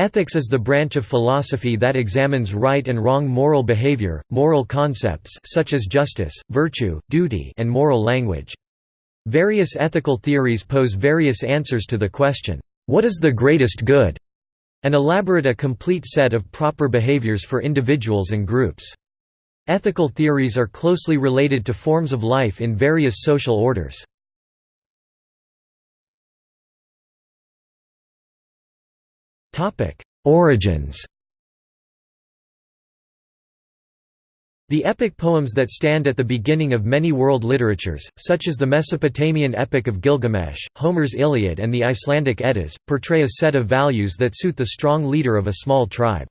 Ethics is the branch of philosophy that examines right and wrong moral behavior, moral concepts such as justice, virtue, duty and moral language. Various ethical theories pose various answers to the question, "'What is the greatest good?' and elaborate a complete set of proper behaviors for individuals and groups. Ethical theories are closely related to forms of life in various social orders. Origins The epic poems that stand at the beginning of many world literatures, such as the Mesopotamian Epic of Gilgamesh, Homer's Iliad and the Icelandic Eddas, portray a set of values that suit the strong leader of a small tribe.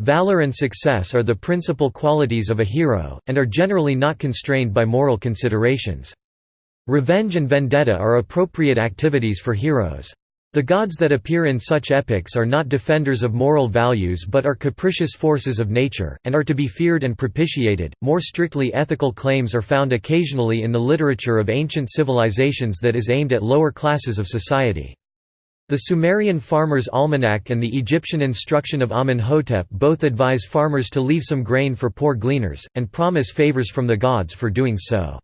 Valor and success are the principal qualities of a hero, and are generally not constrained by moral considerations. Revenge and vendetta are appropriate activities for heroes. The gods that appear in such epics are not defenders of moral values but are capricious forces of nature, and are to be feared and propitiated. More strictly ethical claims are found occasionally in the literature of ancient civilizations that is aimed at lower classes of society. The Sumerian Farmer's Almanac and the Egyptian Instruction of Amenhotep both advise farmers to leave some grain for poor gleaners, and promise favors from the gods for doing so.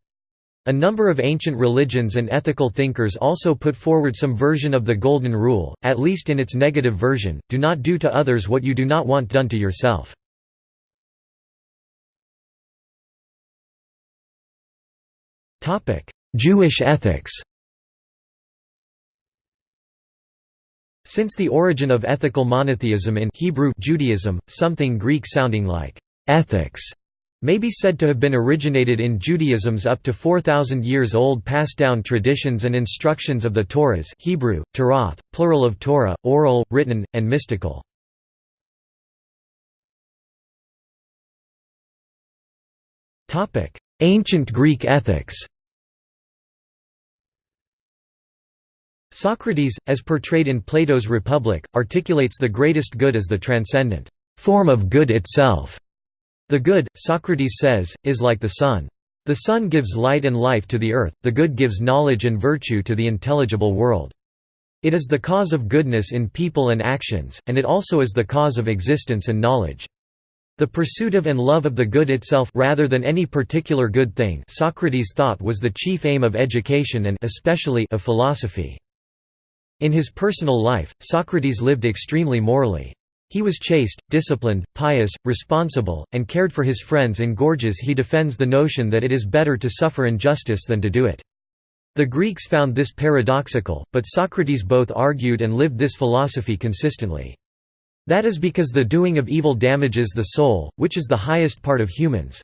A number of ancient religions and ethical thinkers also put forward some version of the Golden Rule, at least in its negative version, do not do to others what you do not want done to yourself. Jewish ethics Since the origin of ethical monotheism in Hebrew Judaism, something Greek sounding like ethics may be said to have been originated in Judaism's up to 4,000 years old passed down traditions and instructions of the Torahs Hebrew, Tarath, plural of Torah, oral, written, and mystical. Ancient Greek ethics Socrates, as portrayed in Plato's Republic, articulates the greatest good as the transcendent form of good itself. The good, Socrates says, is like the sun. The sun gives light and life to the earth, the good gives knowledge and virtue to the intelligible world. It is the cause of goodness in people and actions, and it also is the cause of existence and knowledge. The pursuit of and love of the good itself rather than any particular good thing Socrates thought was the chief aim of education and especially of philosophy. In his personal life, Socrates lived extremely morally. He was chaste, disciplined, pious, responsible, and cared for his friends in Gorgias he defends the notion that it is better to suffer injustice than to do it. The Greeks found this paradoxical, but Socrates both argued and lived this philosophy consistently. That is because the doing of evil damages the soul, which is the highest part of humans.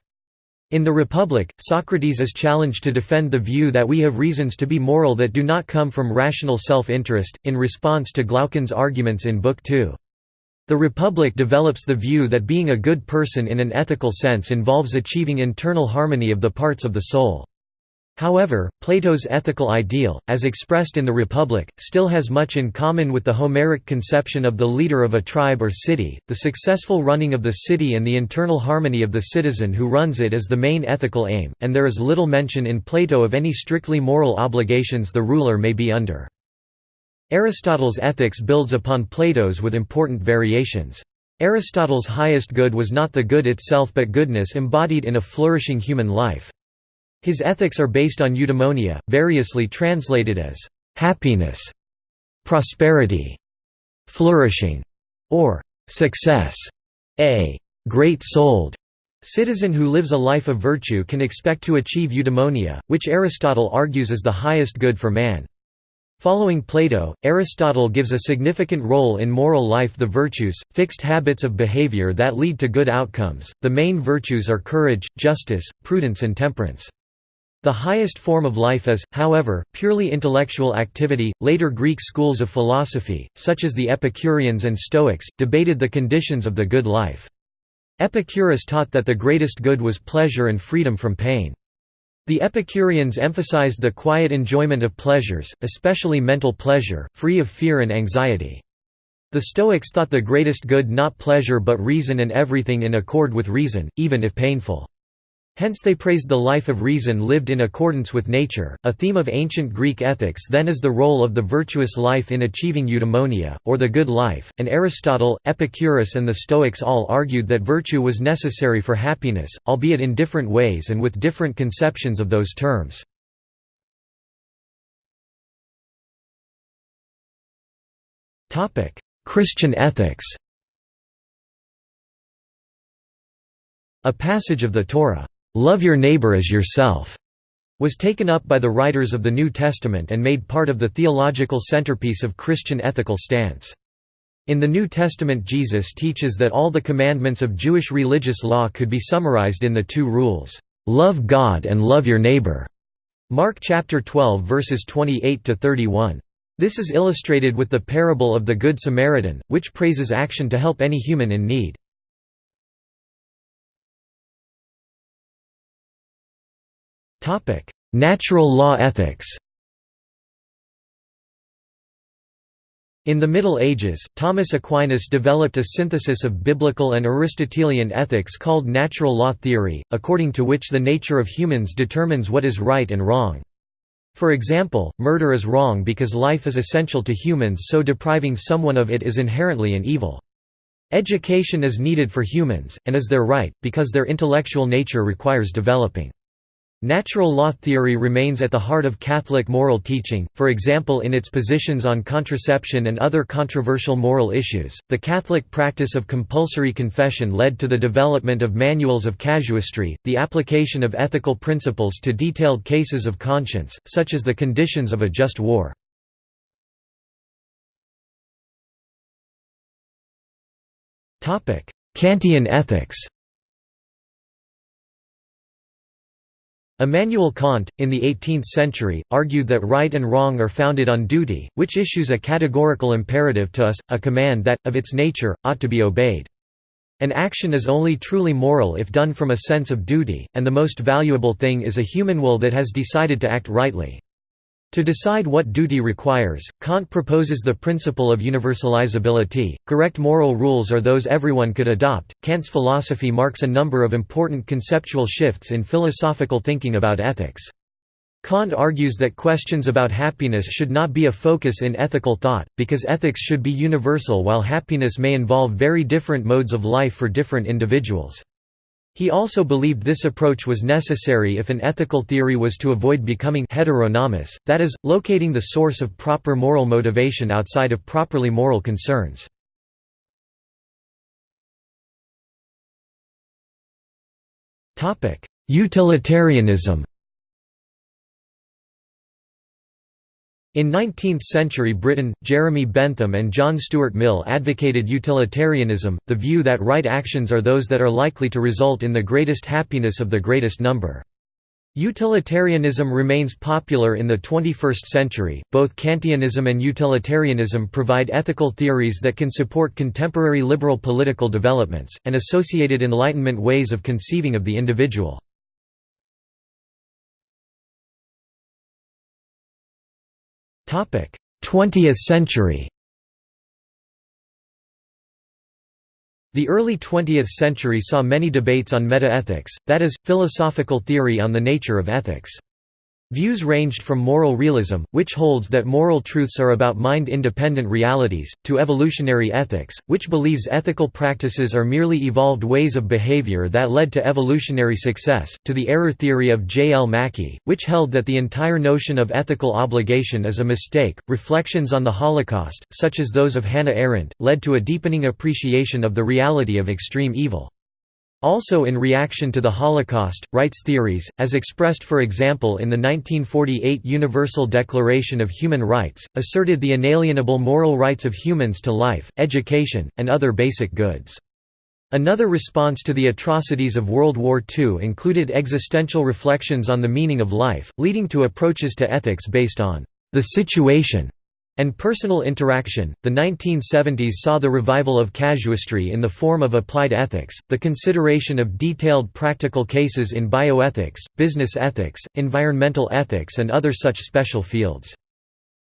In the Republic, Socrates is challenged to defend the view that we have reasons to be moral that do not come from rational self-interest, in response to Glaucon's arguments in Book 2. The Republic develops the view that being a good person in an ethical sense involves achieving internal harmony of the parts of the soul. However, Plato's ethical ideal, as expressed in the Republic, still has much in common with the Homeric conception of the leader of a tribe or city. The successful running of the city and the internal harmony of the citizen who runs it is the main ethical aim, and there is little mention in Plato of any strictly moral obligations the ruler may be under. Aristotle's ethics builds upon Plato's with important variations. Aristotle's highest good was not the good itself but goodness embodied in a flourishing human life. His ethics are based on eudaimonia, variously translated as happiness, prosperity, flourishing, or success. A great-souled citizen who lives a life of virtue can expect to achieve eudaimonia, which Aristotle argues is the highest good for man. Following Plato, Aristotle gives a significant role in moral life the virtues, fixed habits of behavior that lead to good outcomes. The main virtues are courage, justice, prudence, and temperance. The highest form of life is, however, purely intellectual activity. Later Greek schools of philosophy, such as the Epicureans and Stoics, debated the conditions of the good life. Epicurus taught that the greatest good was pleasure and freedom from pain. The Epicureans emphasized the quiet enjoyment of pleasures, especially mental pleasure, free of fear and anxiety. The Stoics thought the greatest good not pleasure but reason and everything in accord with reason, even if painful. Hence they praised the life of reason lived in accordance with nature. A theme of ancient Greek ethics then is the role of the virtuous life in achieving eudaimonia, or the good life, and Aristotle, Epicurus and the Stoics all argued that virtue was necessary for happiness, albeit in different ways and with different conceptions of those terms. Christian ethics A passage of the Torah, "'Love your neighbor as yourself' was taken up by the writers of the New Testament and made part of the theological centerpiece of Christian ethical stance. In the New Testament Jesus teaches that all the commandments of Jewish religious law could be summarized in the two rules, "'Love God and love your neighbor' Mark chapter 12 verses 28 to 31. This is illustrated with the parable of the Good Samaritan, which praises action to help any human in need. Natural law ethics In the Middle Ages, Thomas Aquinas developed a synthesis of biblical and Aristotelian ethics called natural law theory, according to which the nature of humans determines what is right and wrong. For example, murder is wrong because life is essential to humans so depriving someone of it is inherently an evil. Education is needed for humans, and is their right, because their intellectual nature requires developing. Natural law theory remains at the heart of Catholic moral teaching, for example in its positions on contraception and other controversial moral issues. The Catholic practice of compulsory confession led to the development of manuals of casuistry, the application of ethical principles to detailed cases of conscience, such as the conditions of a just war. Kantian ethics Immanuel Kant, in the 18th century, argued that right and wrong are founded on duty, which issues a categorical imperative to us, a command that, of its nature, ought to be obeyed. An action is only truly moral if done from a sense of duty, and the most valuable thing is a human will that has decided to act rightly. To decide what duty requires, Kant proposes the principle of universalizability. Correct moral rules are those everyone could adopt. Kant's philosophy marks a number of important conceptual shifts in philosophical thinking about ethics. Kant argues that questions about happiness should not be a focus in ethical thought, because ethics should be universal while happiness may involve very different modes of life for different individuals. He also believed this approach was necessary if an ethical theory was to avoid becoming heteronomous, that is, locating the source of proper moral motivation outside of properly moral concerns. Utilitarianism In 19th-century Britain, Jeremy Bentham and John Stuart Mill advocated utilitarianism, the view that right actions are those that are likely to result in the greatest happiness of the greatest number. Utilitarianism remains popular in the 21st century. Both Kantianism and utilitarianism provide ethical theories that can support contemporary liberal political developments, and associated Enlightenment ways of conceiving of the individual. 20th century The early 20th century saw many debates on metaethics, that is, philosophical theory on the nature of ethics. Views ranged from moral realism, which holds that moral truths are about mind-independent realities, to evolutionary ethics, which believes ethical practices are merely evolved ways of behavior that led to evolutionary success, to the error theory of J. L. Mackie, which held that the entire notion of ethical obligation is a mistake. Reflections on the Holocaust, such as those of Hannah Arendt, led to a deepening appreciation of the reality of extreme evil. Also in reaction to the Holocaust, rights theories, as expressed for example in the 1948 Universal Declaration of Human Rights, asserted the inalienable moral rights of humans to life, education, and other basic goods. Another response to the atrocities of World War II included existential reflections on the meaning of life, leading to approaches to ethics based on the situation and personal interaction. The 1970s saw the revival of casuistry in the form of applied ethics, the consideration of detailed practical cases in bioethics, business ethics, environmental ethics, and other such special fields.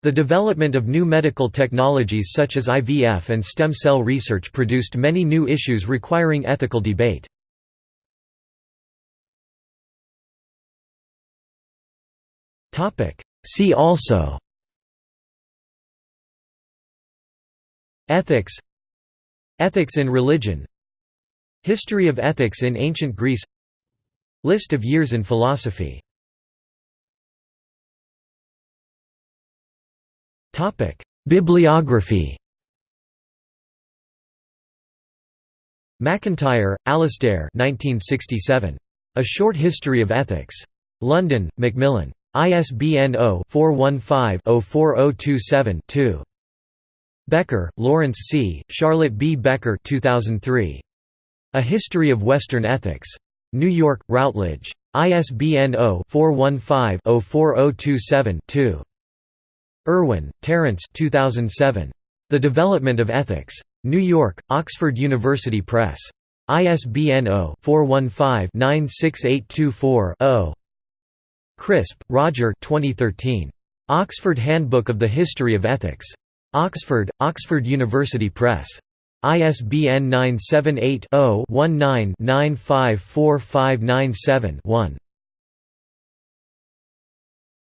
The development of new medical technologies such as IVF and stem cell research produced many new issues requiring ethical debate. See also Ethics Ethics in religion History of ethics in ancient Greece List of years in philosophy Bibliography MacIntyre, Alasdair 1967. A Short History of Ethics. London, Macmillan. ISBN 0-415-04027-2. Becker, Lawrence C., Charlotte B. Becker 2003. A History of Western Ethics. New York, Routledge. ISBN 0-415-04027-2. Irwin, Terence 2007. The Development of Ethics. New York, Oxford University Press. ISBN 0-415-96824-0. Crisp, Roger 2013. Oxford Handbook of the History of Ethics. Oxford, Oxford University Press. ISBN 978 0 19 954597 1.